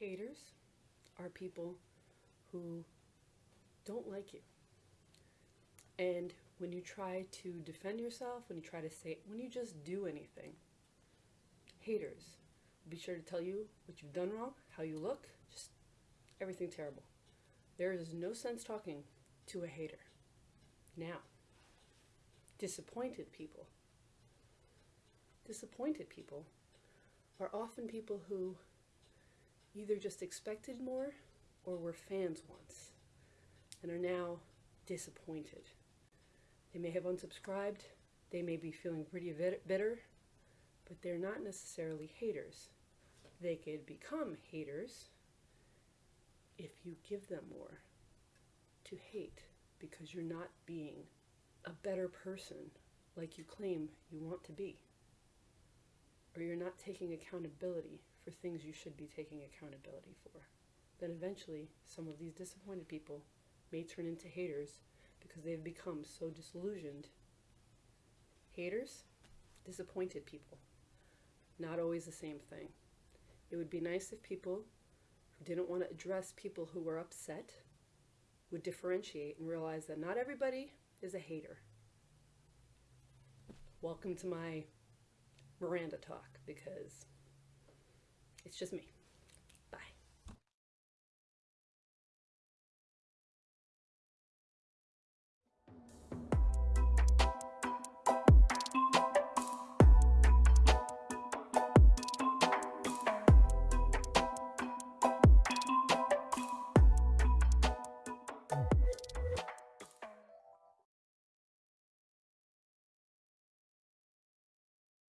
haters are people who don't like you. And when you try to defend yourself, when you try to say, when you just do anything, haters will be sure to tell you what you've done wrong, how you look, just everything terrible. There is no sense talking to a hater. Now, disappointed people. Disappointed people are often people who either just expected more or were fans once and are now disappointed. They may have unsubscribed, they may be feeling pretty bitter, but they're not necessarily haters. They could become haters if you give them more to hate because you're not being a better person like you claim you want to be. Or you're not taking accountability for things you should be taking accountability for. Then eventually, some of these disappointed people may turn into haters because they've become so disillusioned. Haters, disappointed people. Not always the same thing. It would be nice if people who didn't want to address people who were upset would differentiate and realize that not everybody is a hater. Welcome to my Miranda talk because it's just me.